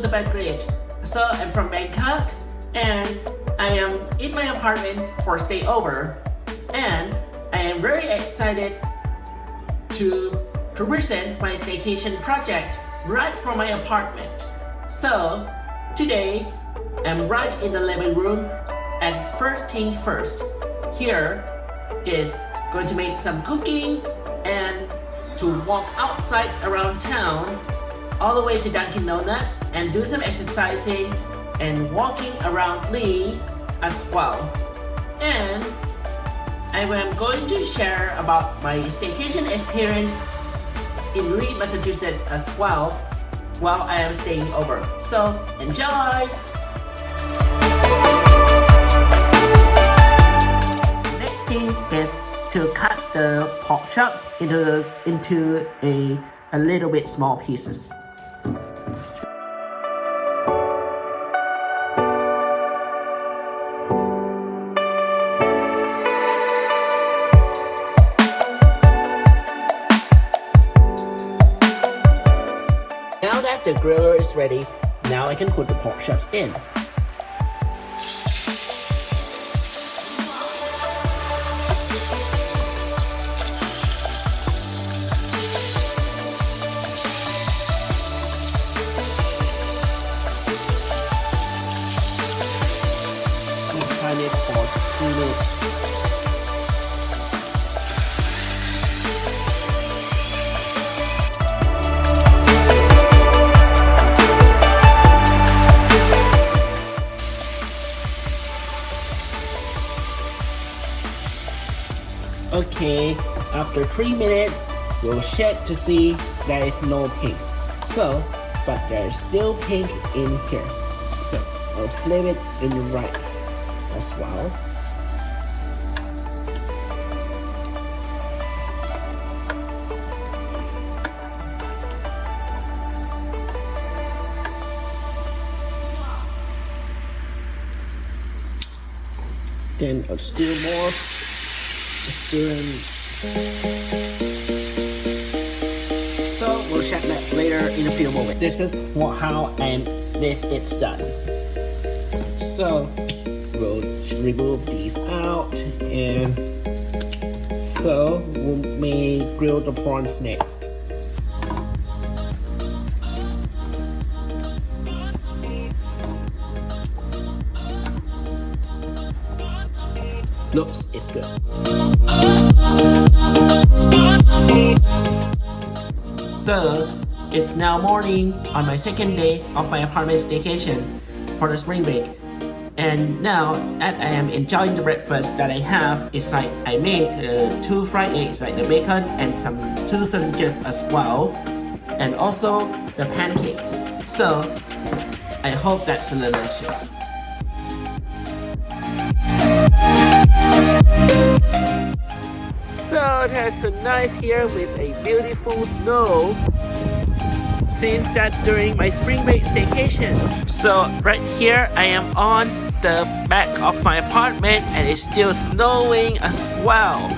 Sabat Great. So, I'm from Bangkok and I am in my apartment for stay over and I am very excited to, to present my staycation project right from my apartment. So, today I'm right in the living room and first thing first, here is going to make some cooking and to walk outside around town all the way to Dunkin Donuts and do some exercising and walking around Lee as well. And I am going to share about my staycation experience in Lee, Massachusetts as well while I am staying over. So enjoy! Next thing is to cut the pork chops into into a a little bit small pieces. Ready, now I can put the pork chops in. Okay, 3 minutes, we'll check to see there is no pink. So, but there is still pink in here. So, I'll flip it in the right as well. Then uh, I'll stir more. Stir So we'll check that later in a few moments. This is what, how and this it's done. So we'll remove these out and so we may grill the prawns next. Looks is good. So it's now morning on my second day of my apartment staycation for the spring break. And now that I am enjoying the breakfast that I have, it's like I make uh, two fried eggs, like the bacon and some two sausages as well. And also the pancakes. So I hope that's delicious. So it has a nice here with a beautiful snow since that during my spring break staycation. So right here I am on the back of my apartment and it's still snowing as well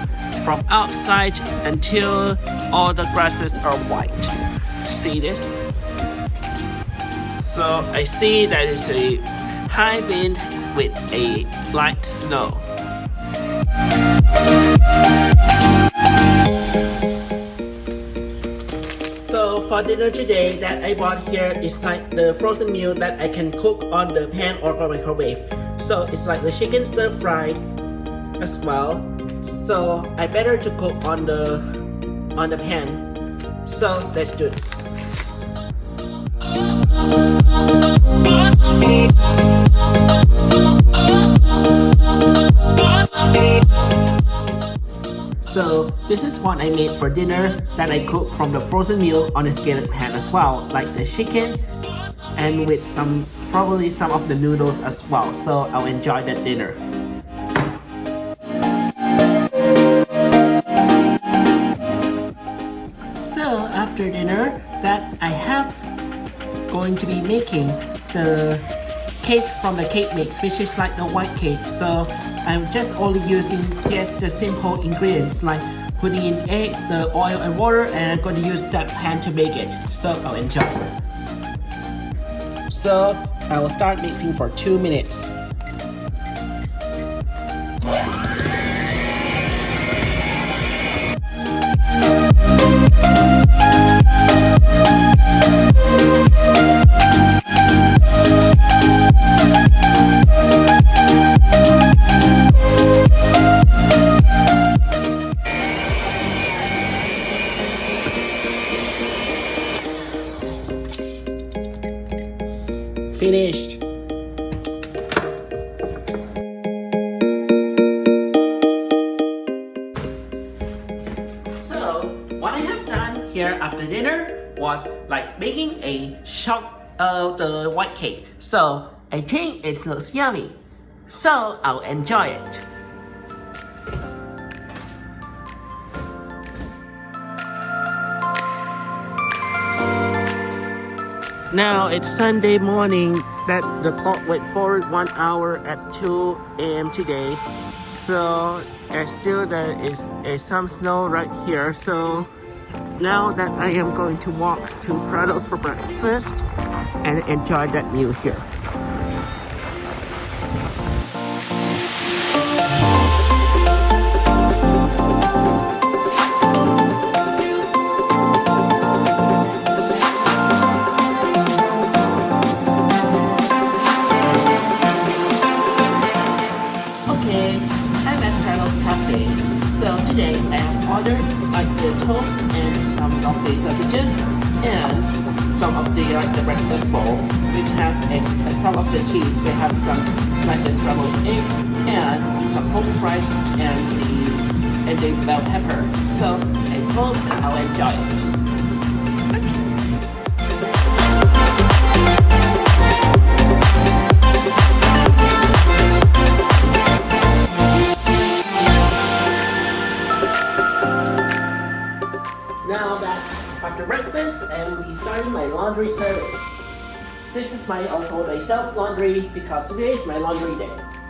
from outside until all the grasses are white. See this? So I see that it's a high wind with a light snow. For dinner today that I bought here is like the frozen meal that I can cook on the pan or the microwave. So it's like the chicken stir fry as well. So I better to cook on the on the pan. So let's do this. This is what I made for dinner that I cooked from the frozen meal on a skillet pan as well, like the chicken and with some probably some of the noodles as well. So I'll enjoy that dinner. So after dinner that I have going to be making the cake from the cake mix which is like the white cake so I'm just only using just the simple ingredients like putting in eggs, the oil and water, and I'm going to use that pan to make it. So I'll enjoy. So I will start mixing for two minutes. Here after dinner was like making a shot of the white cake. So, I think it looks yummy. So, I'll enjoy it. Now it's Sunday morning that the clock went forward one hour at 2 a.m. today. So there's still there is uh, some snow right here. So now that I am going to walk to Prados for breakfast and enjoy that meal here. Like the toast and some of the sausages and some of the like the breakfast bowl. We have a, some of the cheese. We have some like the scrambled egg and some pork fries and the and the bell pepper. So I hope I'll enjoy it. My also my self laundry because today is my laundry day.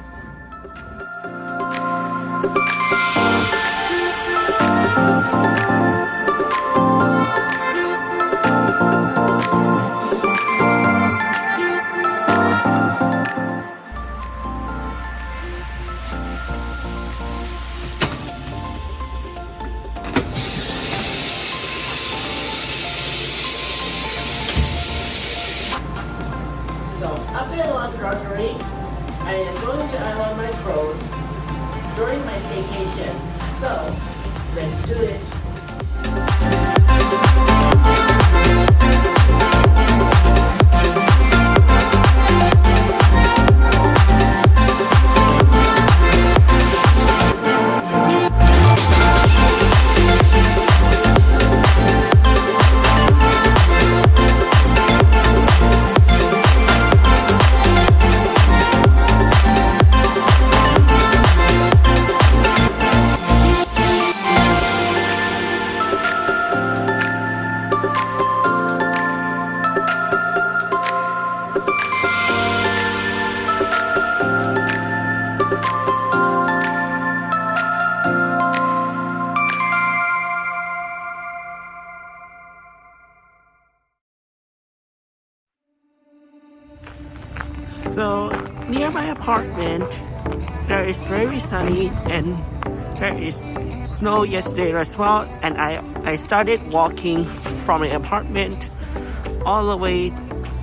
Very sunny and there is snow yesterday as well. And I, I started walking from my apartment all the way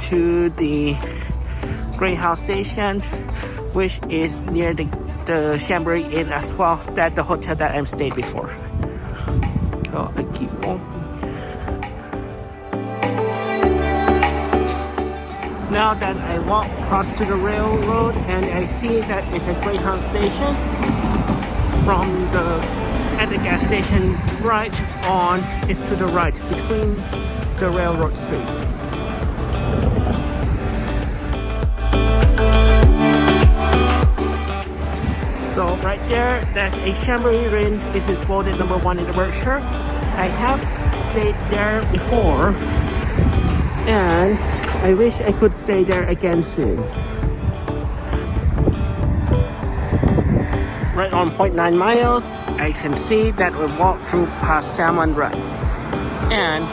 to the Greyhound station, which is near the, the Chambéry Inn as well, that the hotel that I'm stayed before. So I keep. Now that I walk across to the railroad and I see that it's a Greyhound station from the at the gas station right on is to the right between the railroad street. So right there, that's a Chambéry Inn. This is voted number one in the Berkshire. I have stayed there before and I wish I could stay there again soon. right on 0.9 miles. I can see that we walk through past Salmon Run. And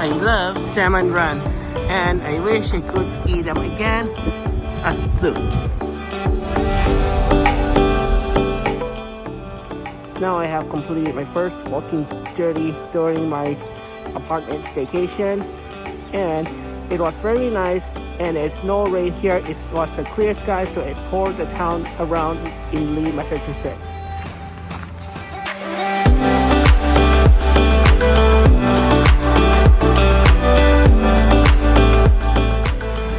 I love Salmon Run. And I wish I could eat them again as soon. Now I have completed my first walking journey during my apartment staycation. And it was very nice and it's no rain here. It was a clear sky so it poured the town around in Lee, Massachusetts.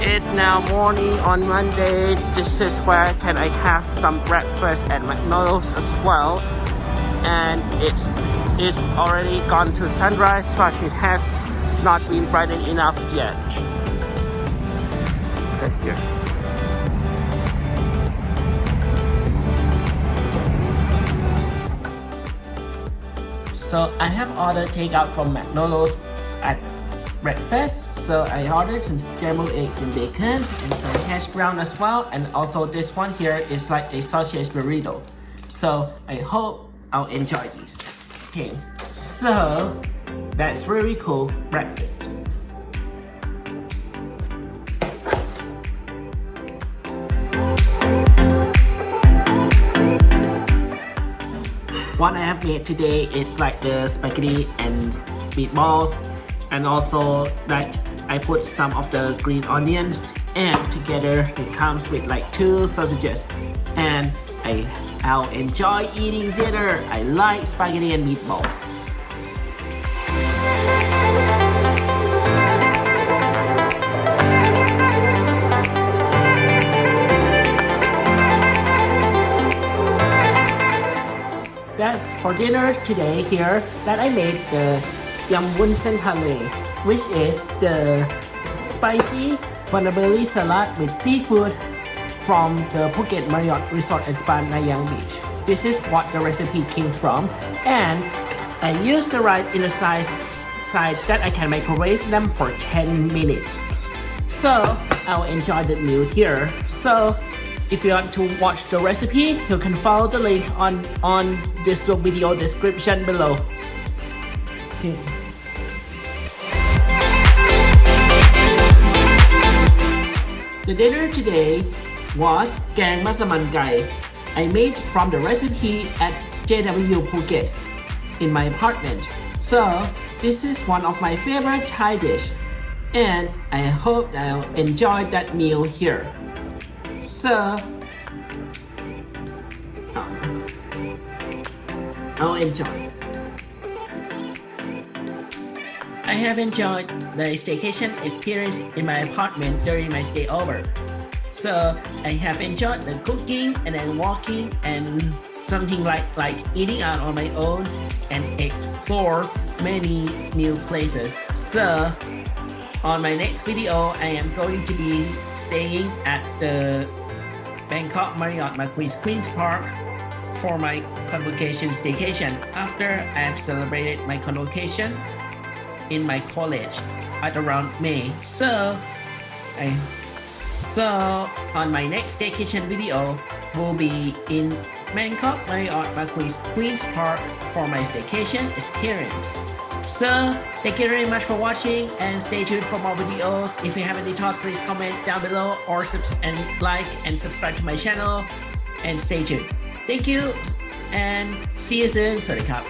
It's now morning on Monday. This is where can I have some breakfast at McDonald's as well. And it's it's already gone to sunrise but it has not been brighten enough yet. Okay, here. So I have ordered takeout from McDonald's at breakfast. So I ordered some scrambled eggs and bacon and some hash brown as well. And also this one here is like a sausage burrito. So I hope I'll enjoy these. Okay, so that's really cool breakfast. What I have made today is like the spaghetti and meatballs and also that I put some of the green onions and together it comes with like two sausages and I, I'll enjoy eating dinner. I like spaghetti and meatballs. That's for dinner today here that I made the yum wunsen hale, which is the spicy vermicelli salad with seafood from the Phuket Marriott Resort and Spa Nai Yang Beach. This is what the recipe came from and I used the rice in a size side that I can microwave them for 10 minutes. So I'll enjoy the meal here. So if you want to watch the recipe, you can follow the link on, on this video description below. Okay. The dinner today was Gang Masaman Gai. I made from the recipe at JW Phuket in my apartment. So this is one of my favorite Thai dish and I hope I'll enjoy that meal here. So, I'll enjoy. I have enjoyed the staycation experience in my apartment during my stay over. So I have enjoyed the cooking and then walking and something like like eating out on my own and explore many new places. So on my next video, I am going to be staying at the Bangkok Marriott Marquis Queen's Park for my convocation staycation after I have celebrated my convocation in my college at around May. So, I, so on my next staycation video will be in Bangkok Marriott Marquis Queen's Park for my staycation experience. So, thank you very much for watching and stay tuned for more videos. If you have any thoughts, please comment down below or and like and subscribe to my channel and stay tuned. Thank you and see you soon. Sorry, Cup.